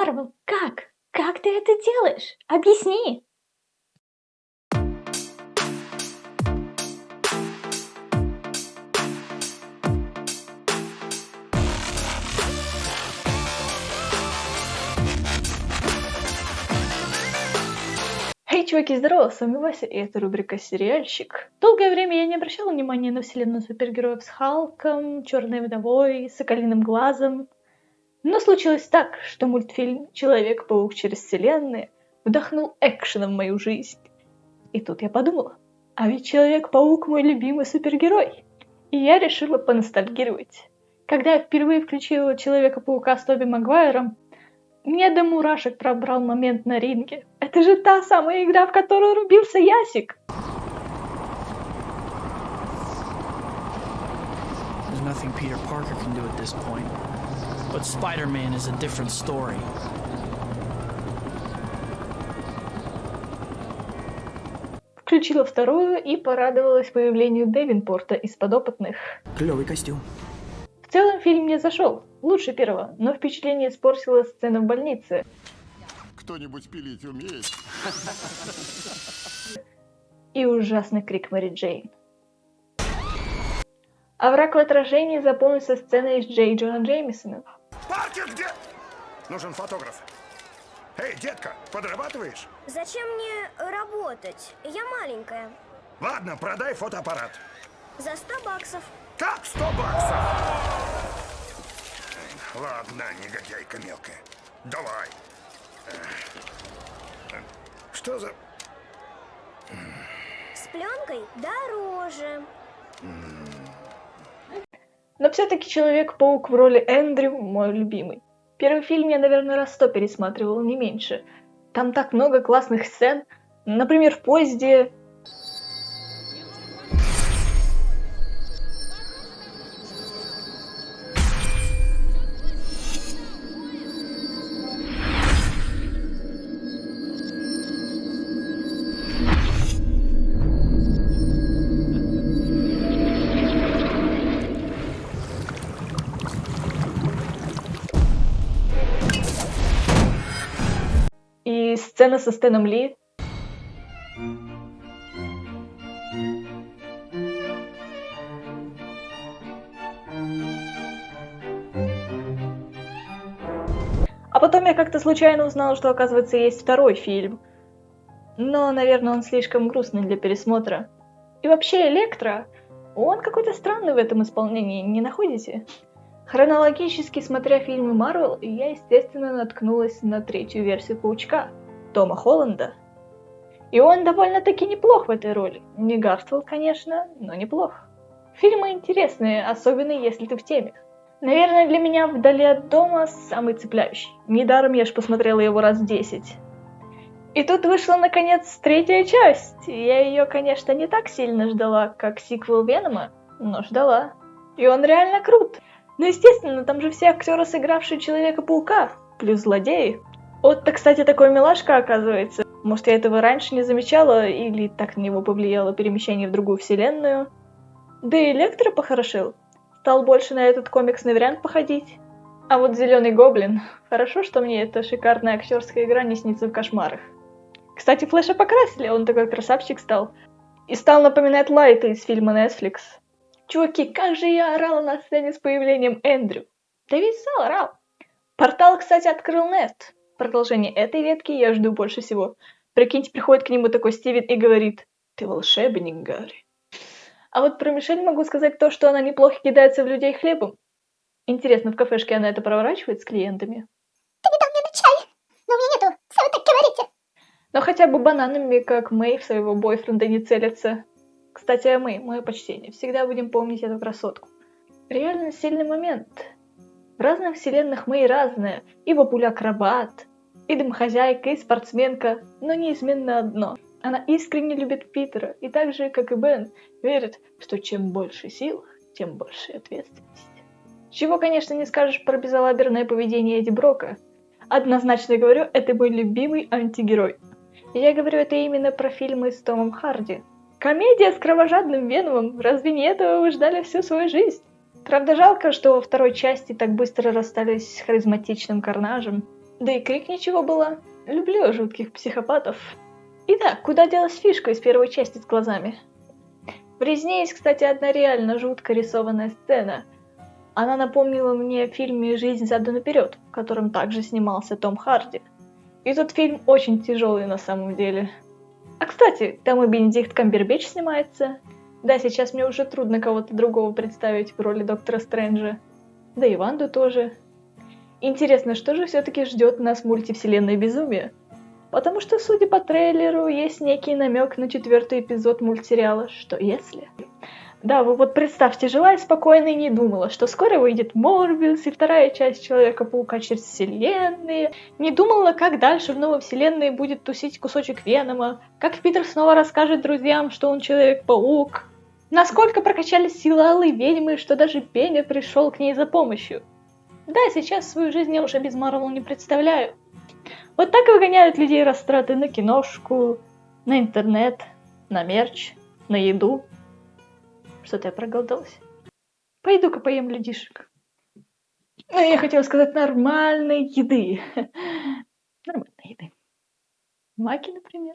Марвел, как? Как ты это делаешь? Объясни! Эй, чуваки, здорово, с вами Вася, и это рубрика «Сериальщик». Долгое время я не обращала внимания на вселенную супергероев с Халком, Черной Вдовой, Соколиным Глазом. Но случилось так, что мультфильм «Человек-паук через вселенные» вдохнул экшена в мою жизнь. И тут я подумала, а ведь Человек-паук мой любимый супергерой. И я решила поностальгировать. Когда я впервые включила Человека-паука с Тоби Магуайром, мне до мурашек пробрал момент на ринге. Это же та самая игра, в которую рубился Ясик. Nothing Peter Parker can do at this point. But Spider-Man is a different story. Включила вторую и порадовалась появлению Девинпорта из подопытных. Клевый костюм. В целом фильм не зашел, лучше первого, но впечатление испортила сцена в больнице. Кто-нибудь пилить умеет? И ужасный крик Мэри Джейн. А враг в отражении запомнился сценой с Джей Джона Джеймисоном. Паркер где? Нужен фотограф. Эй, детка, подрабатываешь? Зачем мне работать? Я маленькая. Ладно, продай фотоаппарат. За 100 баксов. Как 100 баксов? Ладно, негодяйка мелкая. Давай. Что за... С пленкой дороже. Но все-таки Человек-паук в роли Эндрю мой любимый. Первый фильм я, наверное, раз сто пересматривал, не меньше. Там так много классных сцен. Например, в поезде сцена со Стэном Ли. А потом я как-то случайно узнала, что, оказывается, есть второй фильм. Но, наверное, он слишком грустный для пересмотра. И вообще, Электро, он какой-то странный в этом исполнении, не находите? Хронологически смотря фильмы Марвел, я, естественно, наткнулась на третью версию Паучка, Тома Холланда. И он довольно-таки неплох в этой роли. Не Гарфилд, конечно, но неплох. Фильмы интересные, особенно если ты в теме. Наверное, для меня «Вдали от дома» самый цепляющий. Недаром я ж посмотрела его раз десять. И тут вышла, наконец, третья часть. Я ее, конечно, не так сильно ждала, как сиквел Венома, но ждала. И он реально крут. Ну, естественно, там же все актеры, сыгравшие Человека-паука, плюс злодеи. Вот-то, кстати, такой милашка, оказывается. Может, я этого раньше не замечала, или так на него повлияло перемещение в другую вселенную. Да и Электро похорошел. Стал больше на этот комиксный вариант походить. А вот Зеленый Гоблин. Хорошо, что мне эта шикарная актерская игра не снится в кошмарах. Кстати, Флэша покрасили, он такой красавчик стал. И стал напоминать Лайта из фильма Netflix. Чуваки, как же я орала на сцене с появлением Эндрю. Да весь зал орал. Портал, кстати, открыл Нет. Продолжение этой ветки я жду больше всего. Прикиньте, приходит к нему такой Стивен и говорит, ты волшебник, Гарри. А вот про Мишель могу сказать то, что она неплохо кидается в людей хлебом. Интересно, в кафешке она это проворачивает с клиентами? Ты не дал мне на чай, но у меня нету, вы так говорите? Но хотя бы бананами, как Мэй в своего бойфренда не целятся. Кстати, о Мэй, мое почтение. Всегда будем помнить эту красотку. Реально сильный момент. В разных вселенных Мэй разная. И бабуля-акробат, и домохозяйка, и спортсменка, но неизменно одно. Она искренне любит Питера, и так же, как и Бен, верит, что чем больше сил, тем больше ответственность. Чего, конечно, не скажешь про безалаберное поведение Эдди Брока. Однозначно говорю, это мой любимый антигерой. Я говорю это именно про фильмы с Томом Харди. Комедия с кровожадным Веномом, разве не этого вы ждали всю свою жизнь? Правда, жалко, что во второй части так быстро расстались с харизматичным Карнажем. Да и крик ничего было. Люблю жутких психопатов. И да, куда делась фишка из первой части с глазами? В резне есть, кстати, одна реально жутко рисованная сцена. Она напомнила мне в фильме «Жизнь задом наперед», в котором также снимался Том Харди. И тот фильм очень тяжелый на самом деле. А кстати, там и Бенедикт Камбербэтч снимается. Да, сейчас мне уже трудно кого-то другого представить в роли Доктора Стрэнджа. Да и Ванду тоже. Интересно, что же все-таки ждет нас мультивселенной безумия? Потому что, судя по трейлеру, есть некий намек на четвертый эпизод мультсериала «Что если?». Да, вы вот представьте, жила я спокойно и не думала, что скоро выйдет Морбиус и вторая часть Человека-паука через вселенные. Не думала, как дальше в новой вселенной будет тусить кусочек Венома, как Питер снова расскажет друзьям, что он Человек-паук. Насколько прокачались силы Алой Ведьмы, что даже Пеня пришел к ней за помощью. Да, сейчас свою жизнь я уже без Марвел не представляю. Вот так выгоняют людей растраты на киношку, на интернет, на мерч, на еду. Что-то я проголодалась. Пойду-ка поем людишек. Ну, я хотела сказать нормальной еды. Нормальной еды. Маки, например.